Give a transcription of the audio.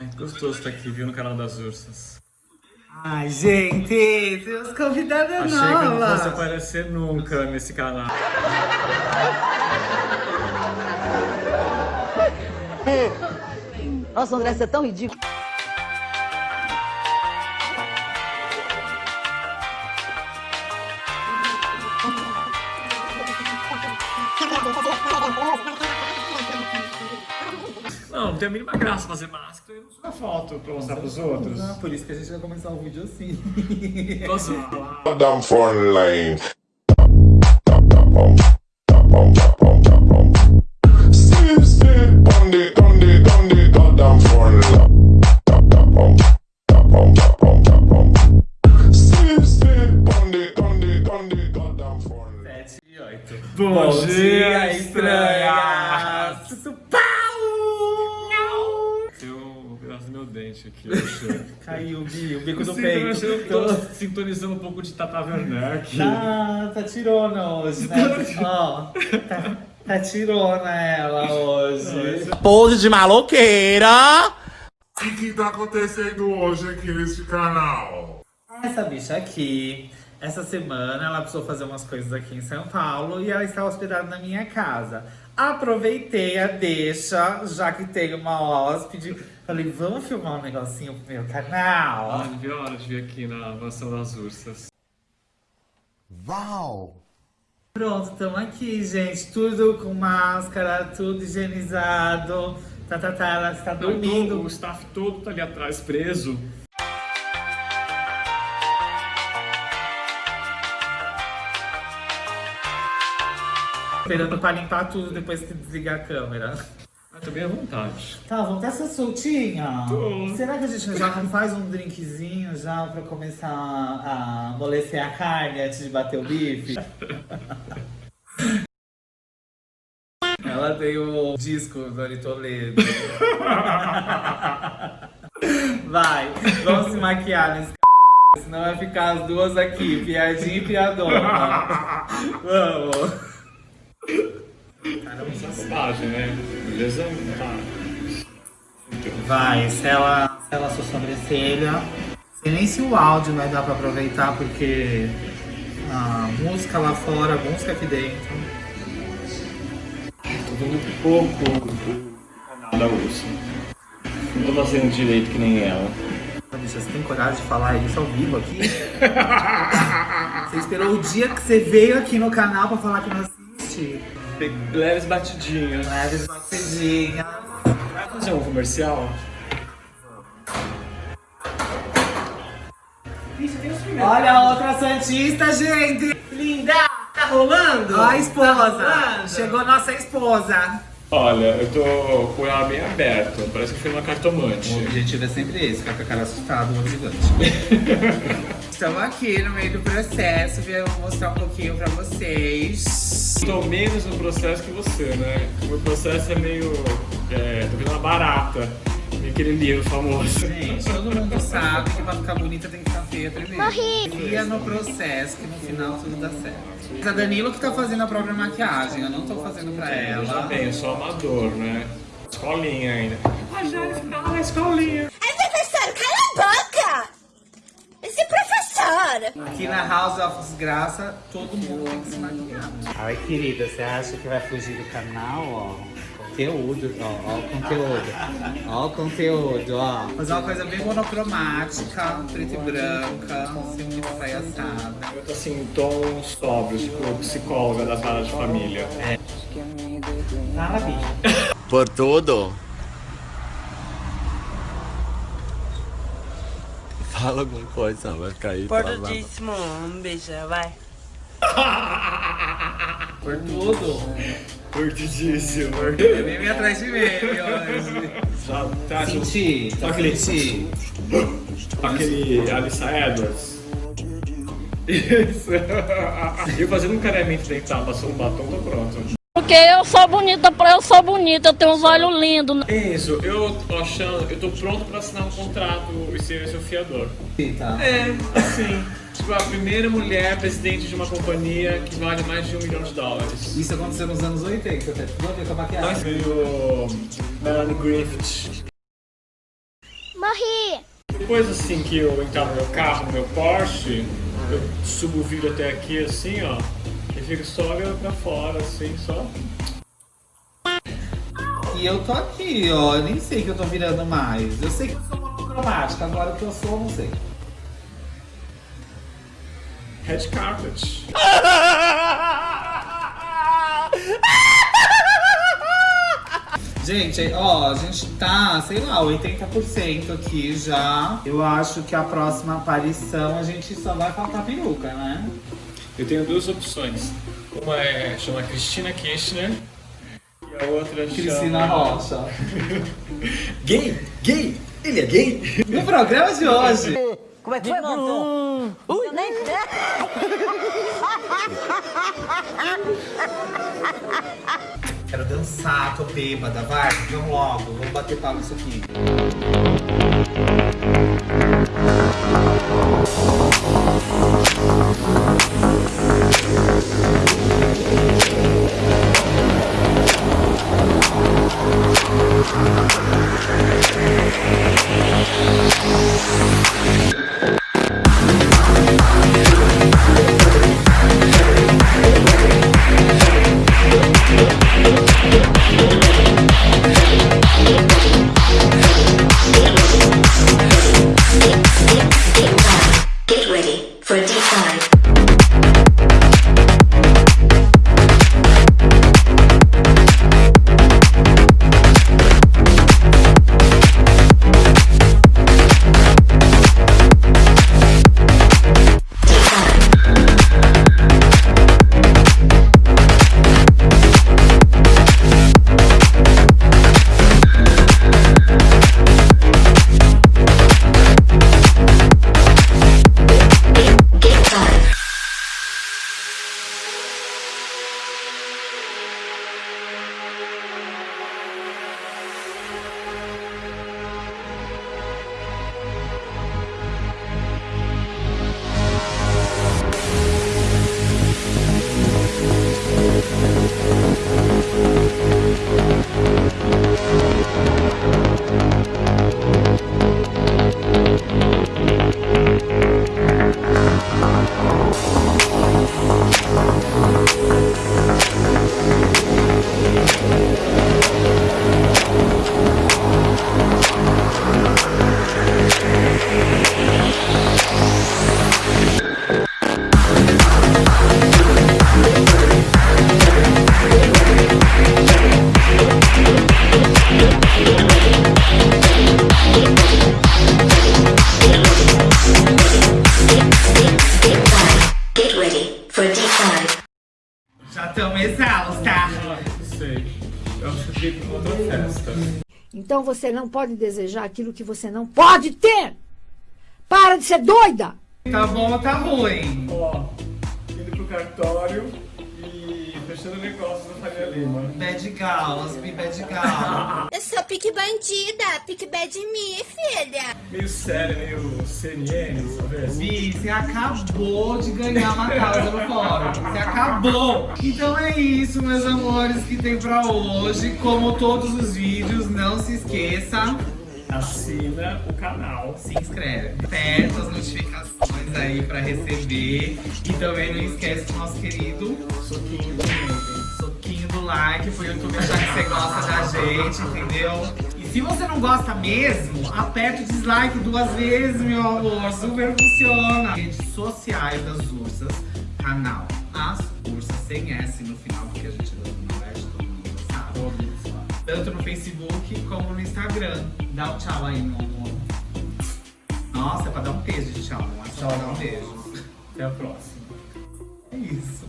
Ai, gostoso estar aqui, viu, no canal das ursas. Ai, gente, temos convidada Achei que eu não fosse nova. aparecer nunca nesse canal. Nossa, André, você é tão ridículo. Não, não tem a mínima graça fazer máscara e não tirar foto pra mostrar pros outros. Não, por isso que a gente vai começar o vídeo assim. Nossa, Down front lane. Sit, sit, on the, on dente aqui, eu achei. Caiu, Gui, o bico do Sim, eu achei peito. eu tô sintonizando um pouco de Tata Werneck. Tá, tá tirona hoje, né? Ó, tá, tá tirona ela hoje. Pose de maloqueira. O que que tá acontecendo hoje aqui nesse canal? Essa bicha aqui, essa semana, ela precisou fazer umas coisas aqui em São Paulo e ela está hospedada na minha casa. Aproveitei a deixa, já que tem uma hóspede. Falei, vamos filmar um negocinho pro meu canal? Ah, não viu a hora de vir aqui na mansão das ursas. Pronto, estamos aqui, gente. Tudo com máscara, tudo higienizado. Tá, tá, tá, ela está tô- dormindo. o staff todo tá ali atrás, preso. Esperando pra limpar tudo depois que desligar a câmera. Tô bem à vontade. Tá, vamos ter essa soltinha? Tô. Será que a gente já não faz um drinkzinho já pra começar a amolecer a carne antes de bater o bife? Ela tem o disco do Ari Toledo. Vai, vamos se maquiar nesse c... Senão vai ficar as duas aqui, piadinha e piadona. Vamos. Bobagem, né? Beleza? Tá. Vai, sela, sela sua sobrancelha. Sei nem se o áudio vai dar pra aproveitar, porque a música lá fora, a música aqui dentro. Tô vendo pouco do canal da ursa. Não tô fazendo direito que nem ela. Bicha, você tem coragem de falar isso ao vivo aqui? você esperou o dia que você veio aqui no canal pra falar que não assiste? Leves batidinhas. Leves batidinhas. Vai fazer um comercial? Olha a outra Santista, gente! Linda, tá rolando? Ó a Tá esposa! rolando? Chegou nossa esposa! Olha, eu tô com ela bem aberta. Parece que foi uma cartomante. O objetivo é sempre esse, ficar com a cara assustada, no gigante. Estamos aqui no meio do processo, viemos mostrar um pouquinho pra vocês. Tô menos no processo que você, né? O meu processo é meio. É, tô vendo uma barata. Aquele livro famoso. Gente, todo mundo sabe que pra ficar bonita tem que ficar feia primeiro. Confia no processo, que no final tudo dá certo. Mas a Danilo que tá fazendo a própria maquiagem, eu não tô fazendo pra ela. bem, eu sou amador, né? Escolinha ainda. Ah, já na escolinha. Ai, professor, cala a boca! Esse Aqui na House of Desgraça, todo mundo tem que se maquiar. Ai, querida, você acha que vai fugir do canal, ó? Conteúdo, ó, ó o conteúdo. Ó o conteúdo, ó. Fazer uma coisa bem monocromática, preta e branca, sem muita palhaçada. Eu tô assim, em tons sóbrios, tipo psicóloga da sala de família. Fala, bicho. Por tudo. Fala alguma coisa, vai ficar aí. Portudíssimo, um beijo, vai. Por tudo. Curtidíssimo. Eu nem me atrás de meme hoje. Já tá Senti, Só tá aquele- senti. aquele Alissa Edwards. Isso. Eu fazendo um careamento dental, passou um batom, tô pronto. Porque eu sou bonita, pra eu sou bonita, eu tenho uns olhos lindos. Isso, eu tô achando, eu tô pronto pra assinar um contrato e ser seu fiador. Tá. É, assim, tipo, a primeira mulher presidente de uma companhia que vale mais de um milhão de dólares. Isso aconteceu nos anos 80, até ver com a Nós maquiagem. veio Melanie Griffith. Morri. Depois assim que eu entrar no meu carro, no meu Porsche, eu subo o vidro até aqui assim, ó. Olhando pra fora, assim, só. E eu tô aqui, ó. Eu nem sei que eu tô virando mais. Eu sei que eu sou monocromática, agora o que eu sou, eu não sei. Red carpet. Gente, ó, a gente tá, sei lá, 80% aqui já. Eu acho que a próxima aparição a gente só vai faltar peruca, né? Eu tenho duas opções. Uma é chama Cristina Kirchner e a outra Cristina chama... Rocha. Gay! Gay! Ele é gay! No programa de hoje, Como é que foi, Bruno? Eu nem quero dançar, tô bêbada, vai, vamos logo, vamos bater palma isso aqui. Tá? Ah, não sei. Eu acho que eu fiquei com outra festa. Então você não pode desejar aquilo que você não pode ter. Para de ser doida. Tá bom ou tá ruim? Ó, indo pro cartório e fechando negócios da Faria Lima. Bad Gals, be bad gal. Eu sou pique bandida. Pique bad me, filha. Meio sério, meio CNN, sabe? Vi, você acabou de ganhar uma causa no fórum. Você acabou. Então é isso, meus amores, que tem pra hoje. Como todos os vídeos, não se esqueça, Assina o canal. se inscreve. Aperta as notificações aí pra receber. E também não esquece do nosso querido Soquinho do meio. soquinho do like pro YouTube achar que você gosta da gente, entendeu? E se você não gosta mesmo, aperta o dislike duas vezes, meu amor. Super funciona. Redes sociais das ursas, canal As Ursas, sem S no final, porque a gente não é de todo mundo, sabe? Tanto no Facebook como no Instagram. Dá um tchau aí, meu amor. Nossa, é pra dar um beijo tchau, não é só pra dar um beijo. Até a próxima. É isso.